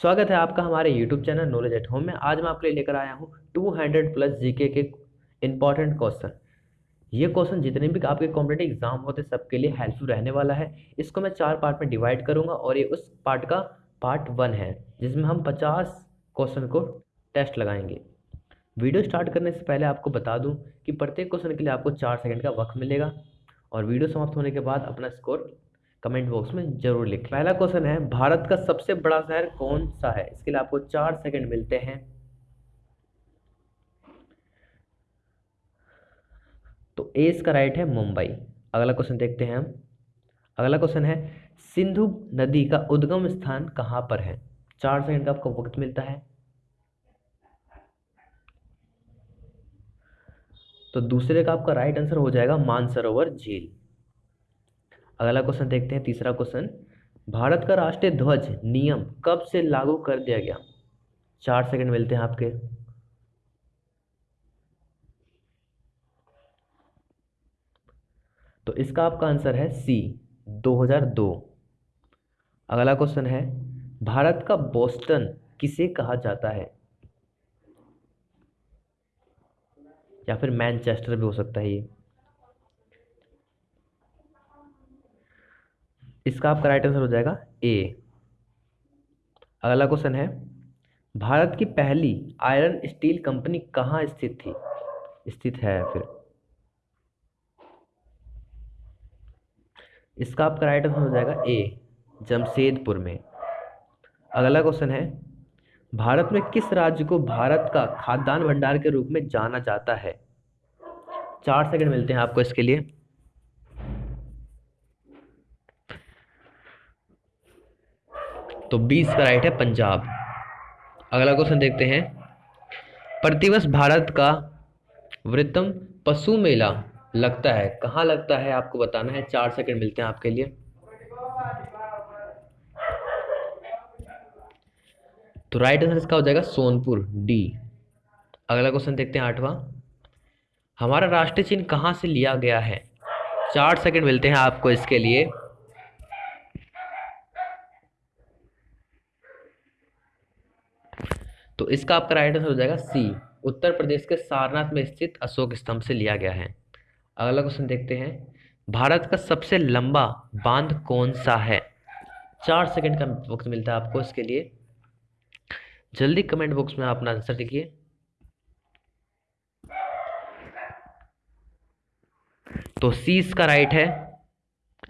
स्वागत है आपका हमारे YouTube channel knowledge at home में। आज मैं आपके लिए लेकर आया हूँ 200 प्लस जीके के इंपॉर्टेंट क्वेश्चन ये क्वेश्चन जितने भी आपके कॉम्पिटेटिव एग्ज़ाम होते हैं, सबके लिए हेल्पफुल रहने वाला है। इसको मैं चार पार्ट में डिवाइड करूँगा और ये उस पार्ट का पार्ट वन है, जिसमें हम पचास क्वेश्चन को टेस्ट लगाएँगे। वीडियो स्टार्ट करने से पहले आपको बता दूँ कि प्रत्येक क्वेश्चन के लिए आपको चार सेकेंड का वक्त मिलेगा और वीडियो समाप्त होने के बाद अपना स्कोर कमेंट बॉक्स में ज़रूर लिखें। पहला क्वेश्चन है, भारत का सबसे बड़ा शहर कौन सा है? इसके लिए आपको चार सेकंड मिलते हैं। तो ए इसका राइट है, मुंबई। अगला क्वेश्चन देखते हैं हम। अगला क्वेश्चन है, सिंधु नदी का उद्गम स्थान कहाँ पर है? चार सेकंड का आपको वक्त मिलता है। तो दूसरे का आपका राइट आंसर हो जाएगा मानसरोवर झील। अगला क्वेश्चन देखते हैं, तीसरा क्वेश्चन भारत का राष्ट्रीय ध्वज नियम कब से लागू कर दिया गया? चार सेकंड मिलते हैं आपके. तो इसका आपका आंसर है सी 2002 अगला क्वेश्चन है, भारत का बोस्टन किसे कहा जाता है? या फिर मैनचेस्टर भी हो सकता है ये. इसका आपका राइट आंसर हो जाएगा ए अगला क्वेश्चन है, भारत की पहली आयरन स्टील कंपनी कहाँ स्थित थी? स्थित है फिर। इसका आपका राइट आंसर हो जाएगा ए जमशेदपुर में। अगला क्वेश्चन है, भारत में किस राज्य को भारत का खाद्यान्न भंडार के रूप में जाना जाता है? चार सेकंड मिलते हैं आपको इसके लिए। तो बीस का राइट है पंजाब। अगला क्वेश्चन देखते हैं। प्रतिवर्ष भारत का वृत्तम पशु मेला लगता है। कहाँ लगता है आपको बताना है। चार सेकंड मिलते हैं आपके लिए। तो राइट आंसर इसका हो जाएगा सोनपुर डी अगला क्वेश्चन देखते हैं आठवां। हमारा राष्ट्रीय चिन्ह कहाँ से लिया गया है? चार सेकंड मिलते हैं आपको इसके लिए। तो इसका आपका राइट आंसर हो जाएगा सी उत्तर प्रदेश के सारनाथ में स्थित अशोक स्तंभ से लिया गया है। अगला क्वेश्चन देखते हैं। भारत का सबसे लंबा बाँध कौन सा है? चार सेकंड का वक्त मिलता है आपको इसके लिए। जल्दी कमेंट बॉक्स में अपना आंसर लिखिए तो सी इसका राइट है।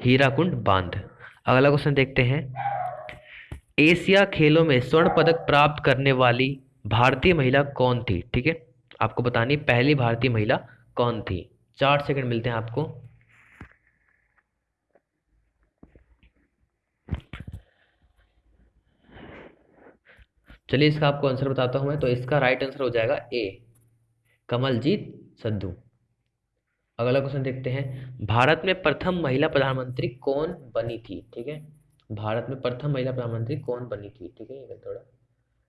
हीराकुंड बाँध। अगला क्वेश्चन देखते हैं। एशिया खेलों में स्वर्ण पदक प्राप्त करने वाली भारतीय महिला कौन थी? ठीक है? आपको बतानी पहली भारतीय महिला कौन थी? चार सेकंड मिलते हैं आपको। चलिए इसका आपको आंसर बताता हूँ मैं तो इसका राइट आंसर हो जाएगा ए कमलजीत सद्दू। अगला क्वेश्चन देखते हैं। भारत में प्रथम महिला प्रधानमंत्री कौन बनी थी? ठीक है? भारत में प्रथम महिला प्रधानमंत्री कौन बनी थी? ठीक है, ये थोड़ा।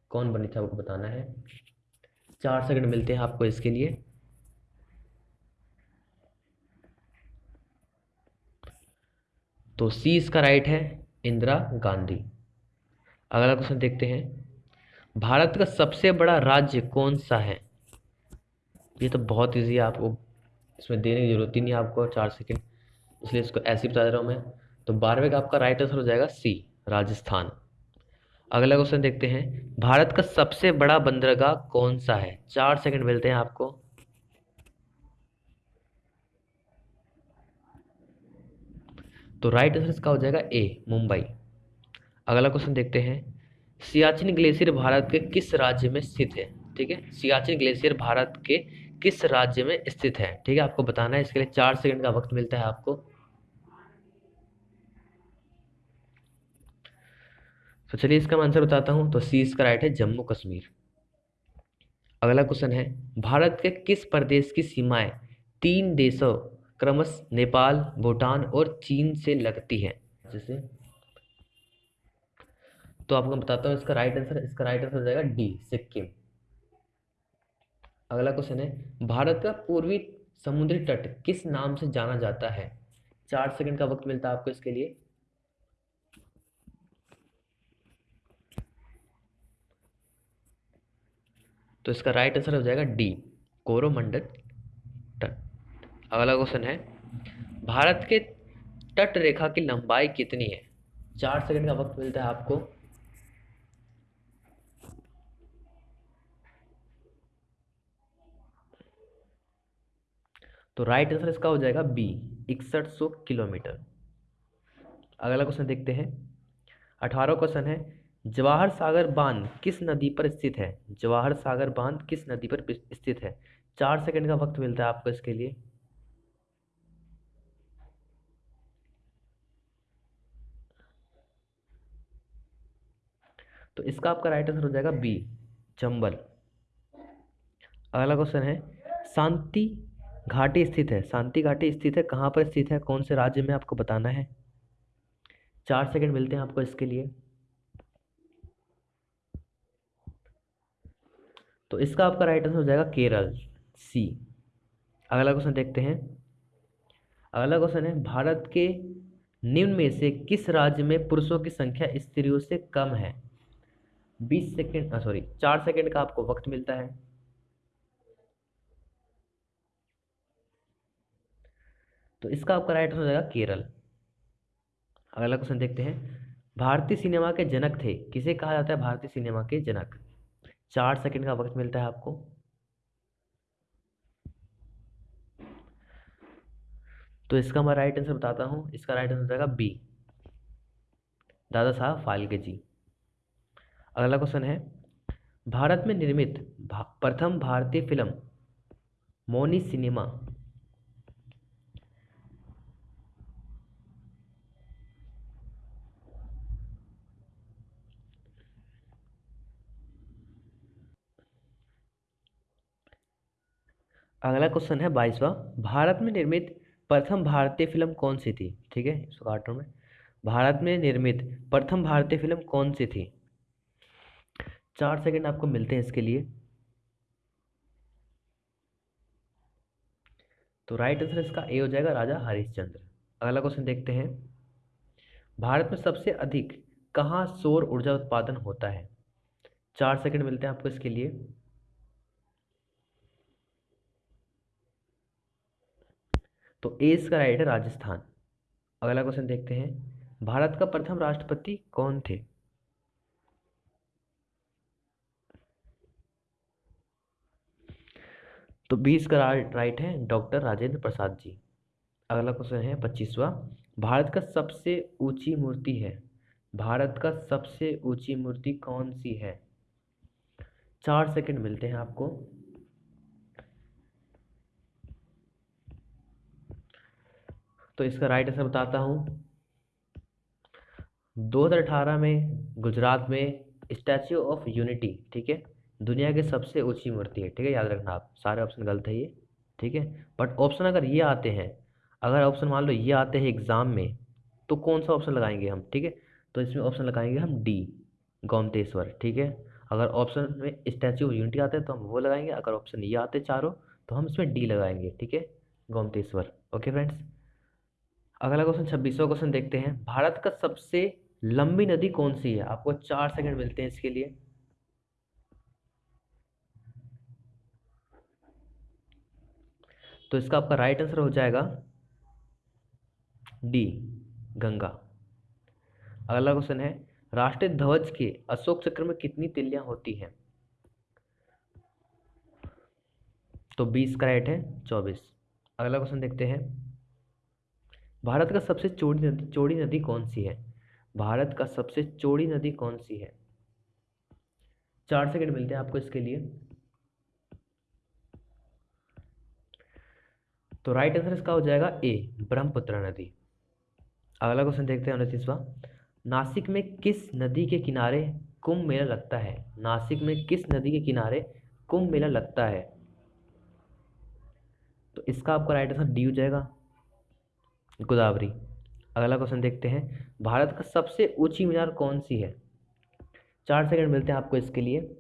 कौन बनी थी, आपको बताना है। चार सेकंड मिलते हैं आपको इसके लिए। तो सी इसका राइट है, इंदिरा गांधी। अगला क्वेश्चन देखते हैं। भारत का सबसे बड़ा राज्य कौन सा है? ये तो बहुत इजी है, आपको इसमें देने की ज़रूरत ही नहीं आपको, चार सेकंड। इसलिए इसको ऐसे ही बता दे रहा हूँ मैं। तो बारहवें का आपका राइट आंसर हो जाएगा सी राजस्थान। अगला क्वेश्चन देखते हैं। भारत का सबसे बड़ा बंदरगाह कौन सा है? चार सेकंड मिलते हैं आपको। तो राइट आंसर इसका हो जाएगा ए मुंबई। अगला क्वेश्चन देखते हैं। सियाचिन ग्लेशियर भारत के किस राज्य में स्थित है? ठीक है? सियाचिन ग्लेशियर भारत के किस राज्य में स्थित है? ठीक है? आपको बताना है, इसके लिए चार सेकंड का वक्त मिलता है आपको। तो चलिए इसका आंसर बताता हूँ तो सी इसका राइट है जम्मू कश्मीर। अगला क्वेश्चन है, भारत के किस प्रदेश की सीमाएँ तीन देशों, क्रमश नेपाल, भूटान और चीन से लगती है? जैसे तो आपको बताता हूँ इसका राइट आंसर, इसका राइट आंसर हो जाएगा डी, सिक्किम। अगला क्वेश्चन है, भारत का पूर्वी समुद्री तट किस नाम से जाना जाता है? चार सेकंड का वक्त मिलता है आपको इसके लिए। तो इसका राइट आंसर हो जाएगा डी कोरोमंडल तट। अगला क्वेश्चन है, भारत के तट रेखा की लंबाई कितनी है? चार सेकंड का वक्त मिलता है आपको। तो राइट आंसर इसका हो जाएगा बी इकसठ सौ किलोमीटर। अगला क्वेश्चन देखते हैं। अठारह क्वेश्चन है जवाहर सागर बाँध किस नदी पर स्थित है? जवाहर सागर बाँध किस नदी पर स्थित है? चार सेकंड का वक्त मिलता है आपको इसके लिए। तो इसका आपका राइट आंसर हो जाएगा बी चंबल। अगला क्वेश्चन है, शांति घाटी स्थित है। शांति घाटी स्थित है, कहाँ पर स्थित है? कौन से राज्य में आपको बताना है? चार सेकंड मिलते हैं आपको इसके लिए। तो इसका आपका राइट आंसर हो जाएगा केरल सी अगला क्वेश्चन देखते हैं। अगला क्वेश्चन है, भारत के निम्न में से किस राज्य में पुरुषों की संख्या स्त्रियों से कम है? बीस सेकेंड सॉरी चार सेकेंड का आपको वक्त मिलता है। तो इसका आपका राइट आंसर हो जाएगा केरल। अगला क्वेश्चन देखते हैं। भारतीय सिनेमा के जनक थे। किसे कहा जाता है? भारतीय सिनेमा के जनक। चार सेकंड का वक्त मिलता है आपको। तो इसका मैं राइट आंसर बताता हूँ। इसका राइट आंसर रहेगा बी दादा साहब फाल्के जी। अगला क्वेश्चन है भारत में निर्मित भा, प्रथम भारतीय फ़िल्म मोनी सिनेमा अगला क्वेश्चन है बाईसवा। भारत में निर्मित प्रथम भारतीय फ़िल्म कौन सी थी? ठीक है काटो में। भारत में निर्मित प्रथम भारतीय फ़िल्म कौन सी थी? चार सेकंड आपको मिलते हैं इसके लिए। तो राइट आंसर इसका ए हो जाएगा, राजा हरिश्चंद्र। अगला क्वेश्चन देखते हैं। भारत में सबसे अधिक कहाँ सौर ऊर्जा उत्पादन होता है? चार सेकंड मिलते हैं आपको इसके लिए। तो ए इसका राइट है राजस्थान। अगला क्वेश्चन देखते हैं। भारत का प्रथम राष्ट्रपति कौन थे? तो बीस का राइट है डॉक्टर राजेंद्र प्रसाद जी। अगला क्वेश्चन है पच्चीसवा। भारत का सबसे ऊँची मूर्ति है। भारत का सबसे ऊँची मूर्ति कौन सी है? चार सेकंड मिलते हैं आपको। तो इसका राइट आंसर बताता हूँ। 2018 में गुजरात में स्टैच्यू ऑफ़ यूनिटी ठीक है? दुनिया की सबसे ऊँची मूर्ति है, ठीक है? याद रखना आप, सारे ऑप्शन गलत है ये, ठीक है? बट ऑप्शन अगर ये आते हैं, अगर ऑप्शन मान लो ये आते हैं एग्ज़ाम में तो कौन सा ऑप्शन लगाएँगे हम, ठीक है? तो इसमें ऑप्शन लगाएँगे हम डी गौमतेश्वर, ठीक है? अगर ऑप्शन में स्टैच्यू ऑफ़ यूनिटी आते हैं तो हम वो लगाएँगे, अगर ऑप्शन ये आते चारों तो हम इसमें डी लगाएँगे, ठीक है? गौमतेश्वर ओके फ्रेंड्स अगला क्वेश्चन छब्बीसवा क्वेश्चन देखते हैं। भारत का सबसे लंबी नदी कौन सी है? आपको चार सेकंड मिलते हैं इसके लिए। तो इसका आपका राइट आंसर हो जाएगा डी गंगा। अगला क्वेश्चन है, राष्ट्रीय ध्वज के अशोक चक्र में कितनी तिल्लियाँ होती हैं? तो बीस का राइट है, चौबीस। अगला क्वेश्चन देखते हैं। भारत का सबसे चौड़ी नदी चौड़ी नदी कौन सी है? भारत का सबसे चौड़ी नदी कौन सी है? चार सेकंड मिलते हैं आपको इसके लिए। तो राइट आंसर इसका हो जाएगा ए ब्रह्मपुत्र नदी। अगला क्वेश्चन देखते हैं उनतीसवा नासिक में किस नदी के किनारे कुंभ मेला लगता है? नासिक में किस नदी के किनारे कुंभ मेला लगता है? तो इसका आपका राइट आंसर डी हो जाएगा। गोदावरी। अगला क्वेश्चन देखते हैं। भारत का सबसे ऊँची मीनार कौन सी है? चार सेकंड मिलते हैं आपको इसके लिए।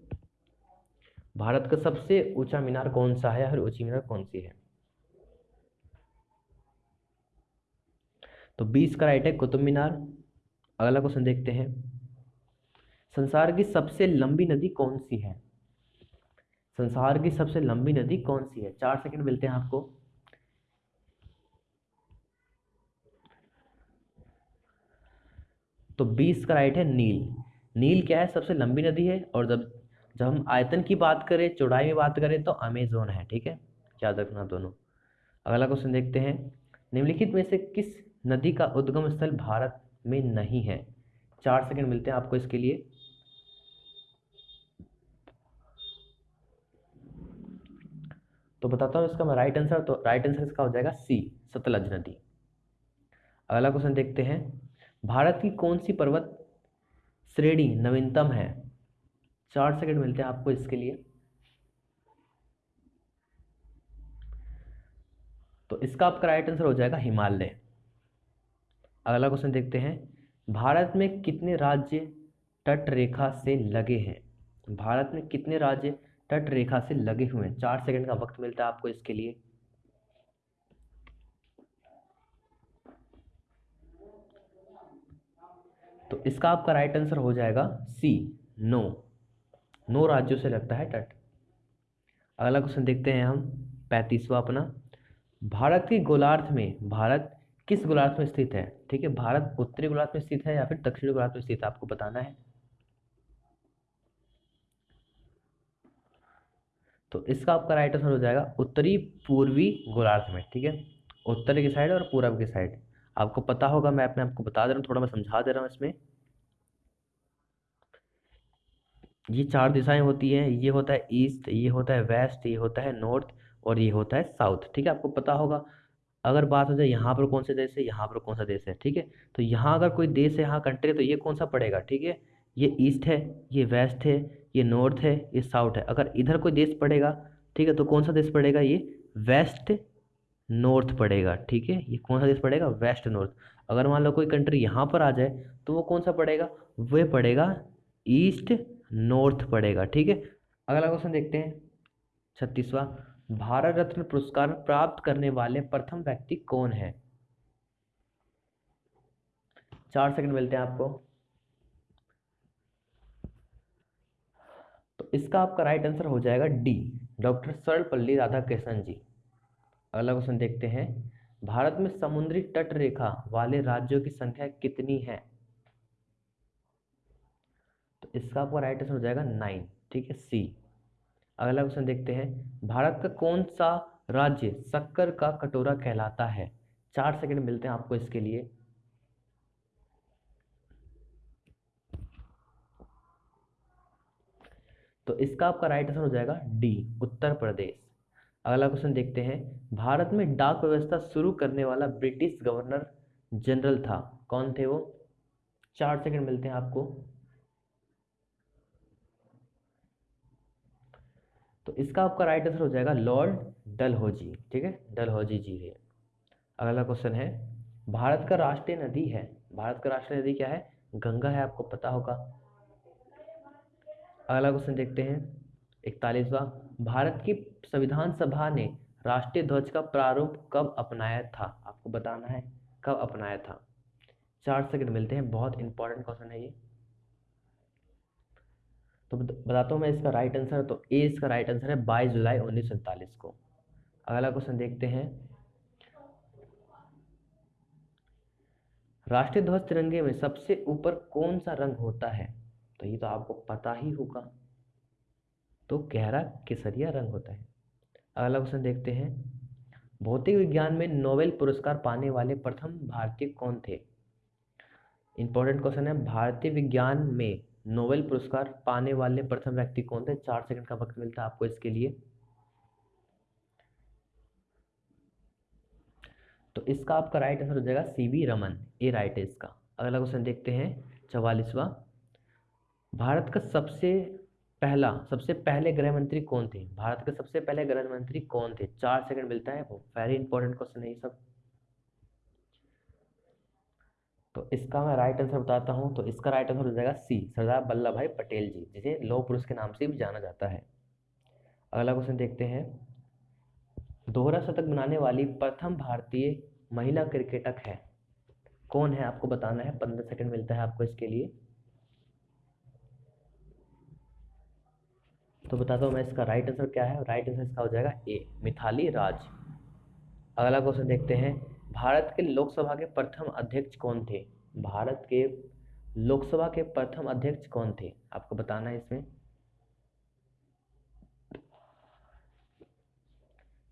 भारत का सबसे ऊँचा मीनार कौन सा है? और ऊँची मीनार कौन सी है? तो बीस का राइट है कुतुब मीनार। अगला क्वेश्चन देखते हैं। संसार की सबसे लंबी नदी कौन सी है? संसार की सबसे लंबी नदी कौन सी है? चार सेकंड मिलते हैं आपको। तो बीस का राइट है नील। नील क्या है? सबसे लंबी नदी है और जब जब हम आयतन की बात करें, चौड़ाई में बात करें तो अमेजोन है, ठीक है? याद रखना दोनों। अगला क्वेश्चन देखते हैं। निम्नलिखित में से किस नदी का उद्गम स्थल भारत में नहीं है? चार सेकंड मिलते हैं आपको इसके लिए। तो बताता हूँ इसका मैं राइट आंसर तो राइट आंसर इसका हो जाएगा सी सतलज नदी। अगला क्वेश्चन देखते हैं। भारत की कौन सी पर्वत श्रेणी नवीनतम है? चार सेकंड मिलते हैं आपको इसके लिए। तो इसका आपका राइट आंसर हो जाएगा हिमालय। अगला क्वेश्चन देखते हैं। भारत में कितने राज्य तट रेखा से लगे हैं? भारत में कितने राज्य तट रेखा से लगे हुए हैं? चार सेकंड का वक्त मिलता है आपको इसके लिए। तो इसका आपका राइट आंसर हो जाएगा सी नो नौ राज्यों से लगता है तट। अगला क्वेश्चन देखते हैं हम, पैंतीसवा अपना। भारत के गोलार्ध में, भारत किस गोलार्ध में स्थित है? ठीक है, भारत उत्तरी गोलार्ध में स्थित है या फिर दक्षिणी गोलार्ध में स्थित है, आपको बताना है। तो इसका आपका राइट आंसर हो जाएगा उत्तरी पूर्वी गोलार्ध में, ठीक है? उत्तर की साइड और पूर्व की साइड आपको पता होगा, मैं अपने आपको बता दे रहा हूँ, थोड़ा मैं समझा दे रहा हूँ इसमें। ये चार दिशाएँ होती हैं, ये होता है ईस्ट, ये होता है वेस्ट, ये होता है नॉर्थ और ये होता है साउथ, ठीक है? आपको पता होगा, अगर बात हो जाए यहाँ पर कौन सा देश है, यहाँ पर कौन सा देश है, ठीक है? तो यहाँ अगर कोई देश है, यहाँ कंट्री है तो ये कौन सा पड़ेगा, ठीक है? ये ईस्ट है, ये वेस्ट है, ये नॉर्थ है, ये साउथ है। अगर इधर कोई देश पड़ेगा, ठीक है तो कौन सा देश पड़ेगा ये? वेस्ट नॉर्थ पड़ेगा, ठीक है? ये कौन सा देश पड़ेगा? West north. अगर मान लो कोई कंट्री यहाँ पर आ जाए तो वो कौन सा पड़ेगा? वह पड़ेगा ईस्ट नॉर्थ पड़ेगा, ठीक है? अगला क्वेश्चन देखते हैं। छत्तीसवा। भारत रत्न पुरस्कार प्राप्त करने वाले प्रथम व्यक्ति कौन है? चार सेकंड मिलते हैं आपको। तो इसका आपका राइट आंसर हो जाएगा डी डॉक्टर सर्वपल्ली राधाकृष्णन जी। अगला क्वेश्चन देखते हैं। भारत में समुद्री तट रेखा वाले राज्यों की संख्या कितनी है? तो इसका आपका राइट आंसर हो जाएगा नाइन ठीक है? सी अगला क्वेश्चन देखते हैं। भारत का कौन सा राज्य शक्कर का कटोरा कहलाता है? चार सेकंड मिलते हैं आपको इसके लिए। तो इसका आपका राइट आंसर हो जाएगा डी उत्तर प्रदेश। अगला क्वेश्चन देखते हैं। भारत में डाक व्यवस्था शुरू करने वाला ब्रिटिश गवर्नर जनरल था। कौन थे वो? चार सेकंड मिलते हैं आपको। तो इसका आपका राइट आंसर हो जाएगा लॉर्ड डलहौजी। ठीक है? डलहौजी जी है। अगला क्वेश्चन है, भारत का राष्ट्रीय नदी है। भारत का राष्ट्रीय नदी क्या है? गंगा है, आपको पता होगा। अगला क्वेश्चन देखते हैं। इकतालीसवा भारत की संविधान सभा ने राष्ट्रीय ध्वज का प्रारूप कब अपनाया था? आपको बताना है, कब अपनाया था? चार सेकंड मिलते हैं, बहुत इंपॉर्टेंट क्वेश्चन है ये। तो बताता हूँ मैं इसका राइट आंसर तो ए इसका राइट आंसर है बाईस जुलाई उन्नीस को। अगला क्वेश्चन देखते हैं। राष्ट्रीय ध्वज तिरंगे में सबसे ऊपर कौन सा रंग होता है? तो ये तो आपको पता ही होगा। तो गहरा केसरिया रंग होता है। अगला क्वेश्चन देखते हैं। भौतिक विज्ञान में नोबेल पुरस्कार पाने वाले प्रथम भारतीय कौन थे? इंपॉर्टेंट क्वेश्चन है, भारतीय विज्ञान में नोबेल पुरस्कार पाने वाले प्रथम व्यक्ति कौन थे? चार सेकंड का वक्त मिलता है आपको इसके लिए। तो इसका आपका राइट आंसर हो जाएगा C V Raman. A right है इसका। अगला क्वेश्चन देखते हैं, चवालीसवा। भारत का सबसे पहला, सबसे पहले गृह मंत्री कौन थे? भारत के सबसे पहले गृह मंत्री कौन थे? चार सेकंड मिलता है, वो वेरी इंपॉर्टेंट क्वेश्चन है ये सब। तो इसका मैं राइट आंसर बताता हूँ तो इसका राइट आंसर हो जाएगा सी सरदार वल्लभ भाई पटेल जी, जिसे लौह पुरुष के नाम से भी जाना जाता है। अगला क्वेश्चन देखते हैं। दोहरा शतक बनाने वाली प्रथम भारतीय महिला क्रिकेटक है। कौन है? आपको बताना है, पंद्रह सेकंड मिलता है आपको इसके लिए। तो बताता हूँ मैं इसका राइट आंसर क्या है। राइट आंसर इसका हो जाएगा ए मिथाली राज। अगला क्वेश्चन देखते हैं। भारत के लोकसभा के प्रथम अध्यक्ष कौन थे? भारत के लोकसभा के प्रथम अध्यक्ष कौन थे? आपको बताना है इसमें।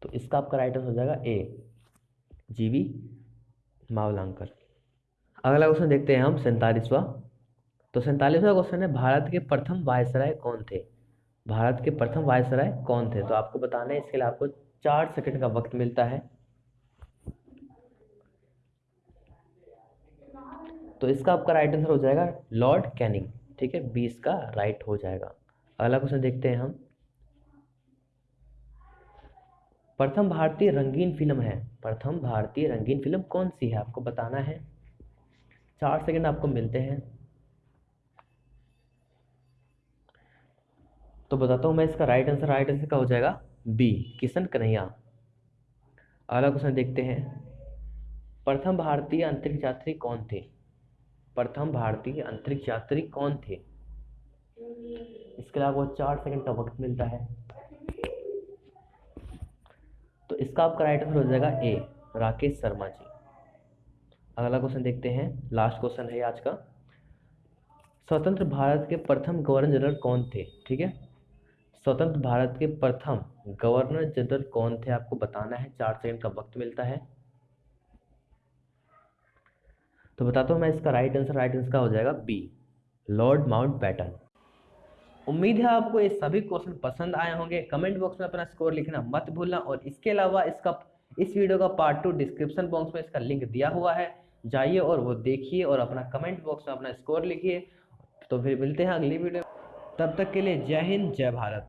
तो इसका आपका राइट आंसर हो जाएगा ए जीवी मावलांकर। अगला क्वेश्चन देखते हैं हम, सैंतालीसवा। तो सैंतालीसवा क्वेश्चन है, भारत के प्रथम वायसराय कौन थे? भारत के प्रथम वायसराय कौन थे? तो आपको बताना है, इसके लिए आपको चार सेकंड का वक्त मिलता है। तो इसका आपका राइट आंसर हो जाएगा लॉर्ड कैनिंग ठीक है? बीस का राइट हो जाएगा। अगला क्वेश्चन देखते हैं हम। प्रथम भारतीय रंगीन फ़िल्म है। प्रथम भारतीय रंगीन फ़िल्म कौन सी है? आपको बताना है। चार सेकंड आपको मिलते हैं। तो बताता हूँ मैं इसका राइट आंसर राइट आंसर का हो जाएगा बी किशन कन्हैया। अगला क्वेश्चन देखते हैं। प्रथम भारतीय अंतरिक्ष यात्री कौन थे? प्रथम भारतीय अंतरिक्ष यात्री कौन थे? इसके अलावा चार सेकंड का वक्त मिलता है। तो इसका आपका राइट आंसर हो जाएगा ए राकेश शर्मा जी। अगला क्वेश्चन देखते हैं। लास्ट क्वेश्चन है आज का। स्वतंत्र भारत के प्रथम गवर्नर जनरल कौन थे? ठीक है? स्वतंत्र भारत के प्रथम गवर्नर जनरल कौन थे? आपको बताना है। चार सेकंड का वक्त मिलता है। तो बताता हूँ मैं इसका राइट आंसर राइट आंसर का हो जाएगा बी लॉर्ड माउंट बैटन उम्मीद है आपको ये सभी क्वेश्चन पसंद आए होंगे। कमेंट बॉक्स में अपना स्कोर लिखना मत भूलना और इसके अलावा इसका, इस वीडियो का पार्ट टू डिस्क्रिप्शन बॉक्स में इसका लिंक दिया हुआ है। जाइए और वो देखिए और अपना कमेंट बॉक्स में अपना स्कोर लिखिए। तो फिर मिलते हैं अगली वीडियो तब तक के लिए जय हिंद, जय भारत।